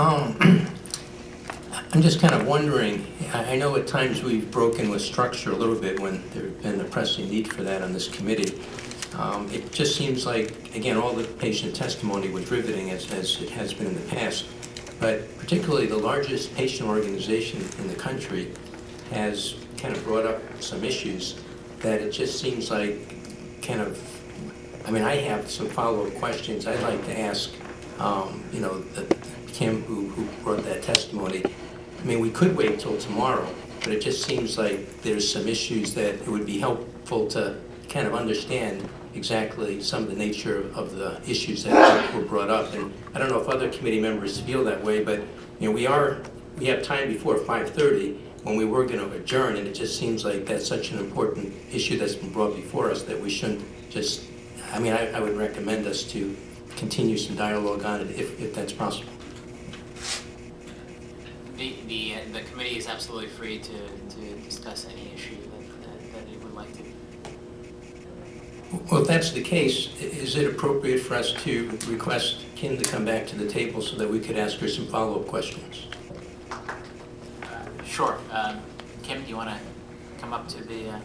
Um, I'm just kind of wondering, I know at times we've broken with structure a little bit when there's been a pressing need for that on this committee. Um, It just seems like, again, all the patient testimony was riveting as, as it has been in the past, but particularly the largest patient organization in the country has kind of brought up some issues that it just seems like kind of, I mean, I have some follow-up questions I'd like to ask, um, you know, the- Kim, who, who brought that testimony. I mean, we could wait till tomorrow, but it just seems like there's some issues that it would be helpful to kind of understand exactly some of the nature of the issues that were brought up. And I don't know if other committee members feel that way, but, you know, we are, we have time before 5:30 when we were going to adjourn, and it just seems like that's such an important issue that's been brought before us that we shouldn't just, I mean, I, I would recommend us to continue some dialogue on it if, if that's possible. The, the, uh, the committee is absolutely free to, to discuss any issue that, that- that it would like to. Well, if that's the case, i- is it appropriate for us to request Kim to come back to the table so that we could ask her some follow-up questions? Uh, Sure. Um, Kim, do you want to come up to the, uh,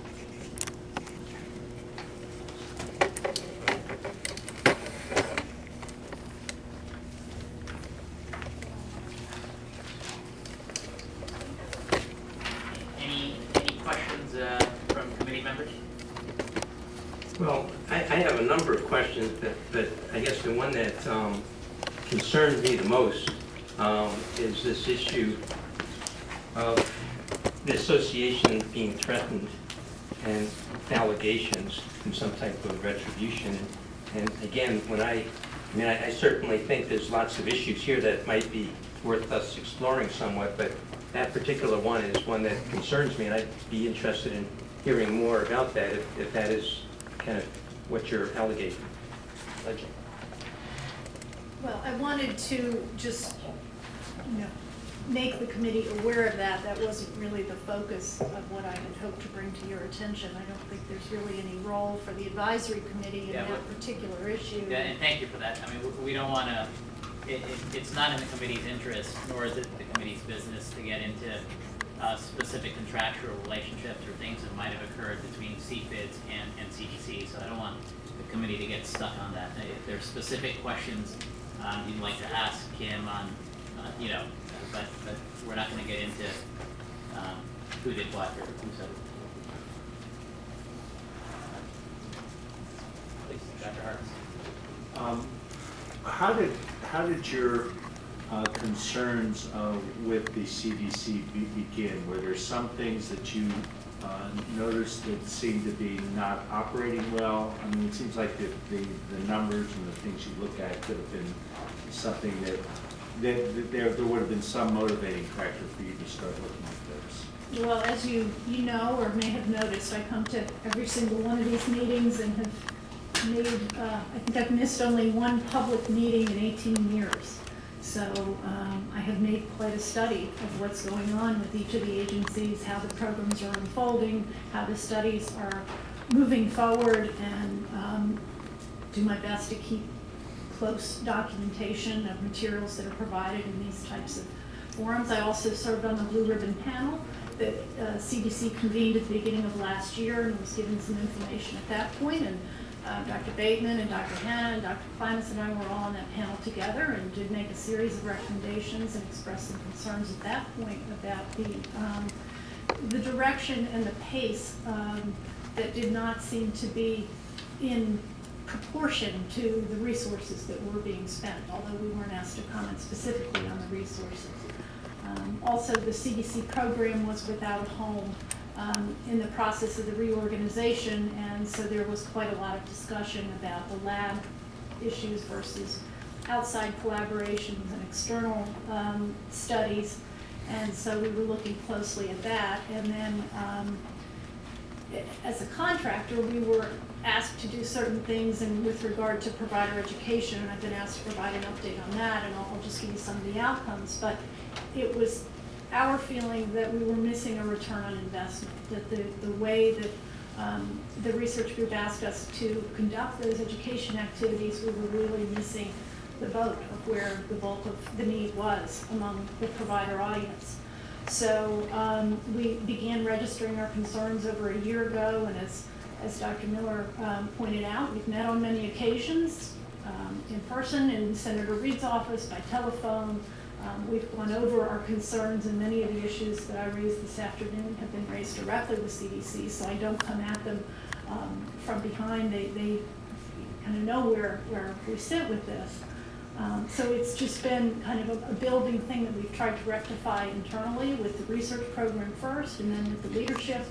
any, any questions uh, from committee members? Well, I, I have a number of questions, but, but I guess the one that um, concerns me the most um, is this issue of the association being threatened and allegations and some type of retribution. And again, when I, I mean, I I certainly think there's lots of issues here that might be worth us exploring somewhat, but that particular one is one that concerns me, and I'd be interested in hearing more about that, if, if that is kind of what you're alleging. alleging. Well, I wanted to just, you know, make the committee aware of that. That wasn't really the focus of what I had hoped to bring to your attention. I don't think there's really any role for the advisory committee in Yeah, that but- particular issue. Yeah, and thank you for that. I mean, we- we don't want to, it, it, it's not in the committee's interest, nor is it the committee's business to get into uh, specific contractual relationships or things that might have occurred between CFIDS and, and CDC. So I don't want the committee to get stuck on that. If there's specific questions um, you'd like to ask Kim on, uh, you know, but, but we're not going to get into um, who did what or who said it. Please, Dr. Hartz. Um, How did, how did your uh, concerns uh, with the CDC be- begin? Were there some things that you uh, noticed that seemed to be not operating well? I mean, it seems like the, the the numbers and the things you look at could have been something that, that that there, there would have been some motivating factor for you to start looking at this. Well, as you, you know, or may have noticed, I come to every single one of these meetings and have made, uh, I think I've missed only one public meeting in 18 years. So um, I have made quite a study of what's going on with each of the agencies, how the programs are unfolding, how the studies are moving forward, and um, do my best to keep close documentation of materials that are provided in these types of forums. I also served on the Blue Ribbon Panel that uh, CDC convened at the beginning of last year and was given some information at that point. And uh, Dr. Bateman and Dr. Hanna and Dr. Klimas and I were all on that panel together and did make a series of recommendations and express some concerns at that point about the, um, the direction and the pace um, that did not seem to be in proportion to the resources that were being spent, although we weren't asked to comment specifically on the resources. Um, Also, the CDC program was without a home um, in the process of the reorganization, and so there was quite a lot of discussion about the lab issues versus outside collaborations and external um, studies. And so we were looking closely at that. And then um, as a contractor, we were asked to do certain things and with regard to provider education, and I've been asked to provide an update on that, and I'll I'll just give you some of the outcomes. But it was our feeling that we were missing a return on investment, that the, the way that um, the research group asked us to conduct those education activities, we were really missing the boat of where the bulk of the need was among the provider audience. So um, we began registering our concerns over a year ago, and as, as Dr. Miller um, pointed out, we've met on many occasions, um, in person, in Senator Reed's office, by telephone. Um, We've gone over our concerns, and many of the issues that I raised this afternoon have been raised directly with CDC, so I don't come at them um, from behind. They, they kind of know where, where we sit with this. Um, So it's just been kind of a, a building thing that we've tried to rectify internally with the research program first and then with the leadership.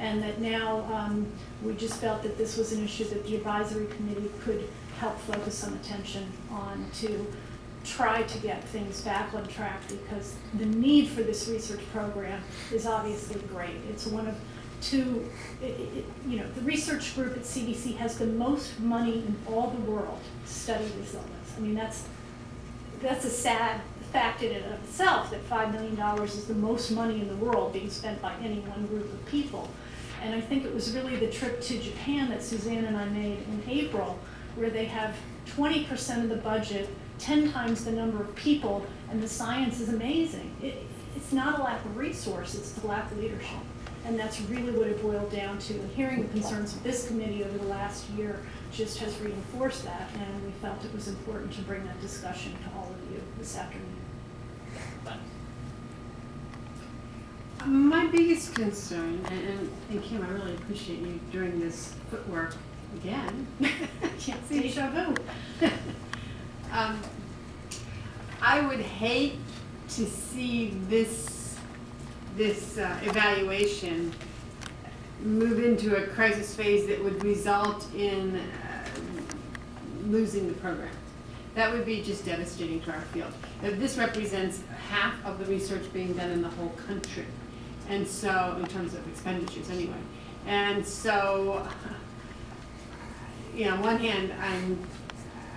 And that now, um, we just felt that this was an issue that the advisory committee could help focus some attention on to try to get things back on track because the need for this research program is obviously great. It's one of two, i- i- i- you know, the research group at CDC has the most money in all the world to study this illness. I mean, that's, that's a sad fact in and of itself, that five million dollars is the most money in the world being spent by any one group of people. And I think it was really the trip to Japan that Suzanne and I made in April, where they have twenty percent of the budget, ten times the number of people, and the science is amazing. It, it's not a lack of resource, it's the lack of leadership. And that's really what it boiled down to, and hearing the concerns of this committee over the last year just has reinforced that, and we felt it was important to bring that discussion to all of you this afternoon. My biggest concern, and, and- and Kim, I really appreciate you doing this footwork again. Yeah, deja vu. Um, I would hate to see this, this uh, evaluation move into a crisis phase that would result in uh, losing the program. That would be just devastating to our field. This represents half of the research being done in the whole country. And so, in terms of expenditures anyway. And so, you know, on one hand, I'm,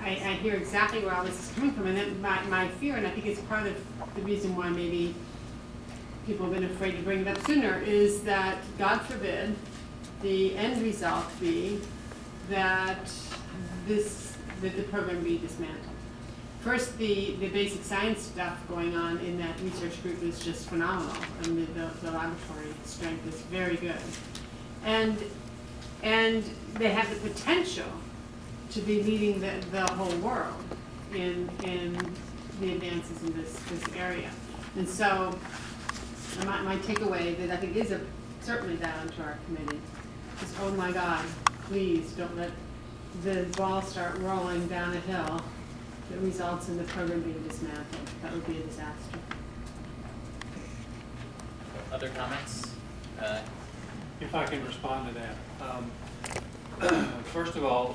I, I hear exactly where all this is coming from, and then my, my fear, and I think it's part of the reason why maybe people have been afraid to bring it up sooner, is that, God forbid, the end result be that this, that the program be dismantled. First, the, the basic science stuff going on in that research group is just phenomenal, I mean, the, the laboratory strength is very good. And, and they have the potential to be leading the, the whole world in, in the advances in this, this area. And so, my, my takeaway that I think is a, certainly down to our committee is, oh my God, please don't let the ball start rolling down a hill that results in the program being dismantled. That would be a disaster. Other comments? Uh, If I can respond to that. Um, First of all,